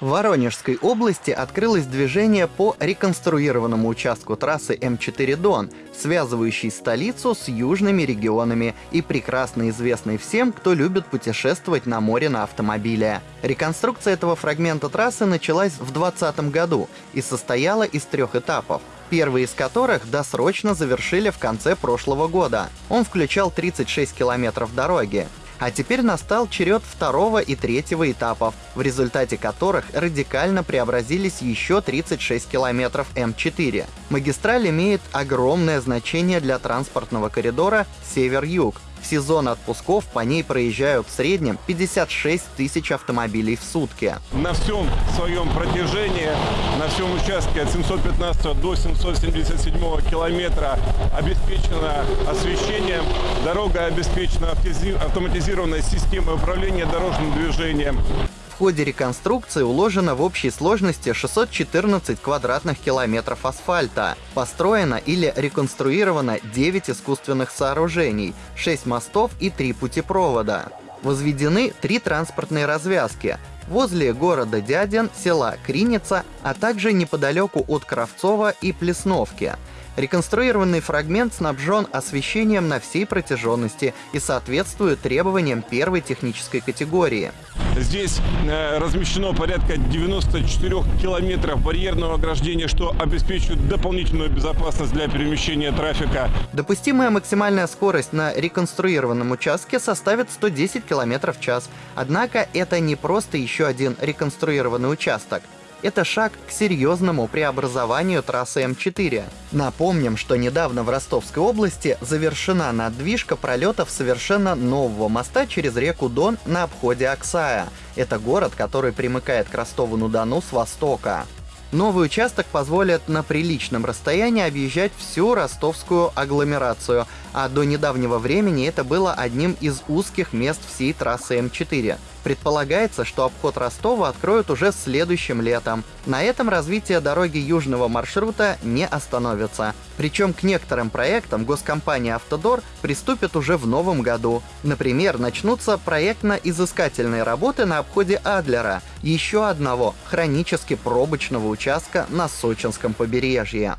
В Воронежской области открылось движение по реконструированному участку трассы М4 Дон, связывающей столицу с южными регионами и прекрасно известной всем, кто любит путешествовать на море на автомобиле. Реконструкция этого фрагмента трассы началась в 2020 году и состояла из трех этапов первый из которых досрочно завершили в конце прошлого года. Он включал 36 километров дороги. А теперь настал черед второго и третьего этапов, в результате которых радикально преобразились еще 36 километров М4. Магистраль имеет огромное значение для транспортного коридора север-юг, в сезон отпусков по ней проезжают в среднем 56 тысяч автомобилей в сутки. На всем своем протяжении, на всем участке от 715 до 777 километра обеспечено освещением. Дорога обеспечена автоматизированной системой управления дорожным движением ходе реконструкции уложено в общей сложности 614 квадратных километров асфальта. Построено или реконструировано 9 искусственных сооружений, 6 мостов и 3 путепровода. Возведены три транспортные развязки возле города Дядин, села Криница, а также неподалеку от Кравцова и Плесновки. Реконструированный фрагмент снабжен освещением на всей протяженности и соответствует требованиям первой технической категории. Здесь э, размещено порядка 94 километров барьерного ограждения, что обеспечивает дополнительную безопасность для перемещения трафика. Допустимая максимальная скорость на реконструированном участке составит 110 км в час. Однако это не просто еще один реконструированный участок. Это шаг к серьезному преобразованию трассы М4. Напомним, что недавно в Ростовской области завершена надвижка пролетов совершенно нового моста через реку Дон на обходе Аксая. Это город, который примыкает к Ростову-на-Дону с востока. Новый участок позволит на приличном расстоянии объезжать всю ростовскую агломерацию, а до недавнего времени это было одним из узких мест всей трассы М4. Предполагается, что обход Ростова откроют уже следующим летом. На этом развитие дороги южного маршрута не остановится. Причем к некоторым проектам госкомпания «Автодор» приступит уже в новом году. Например, начнутся проектно-изыскательные работы на обходе Адлера, еще одного хронически пробочного участка на Сочинском побережье.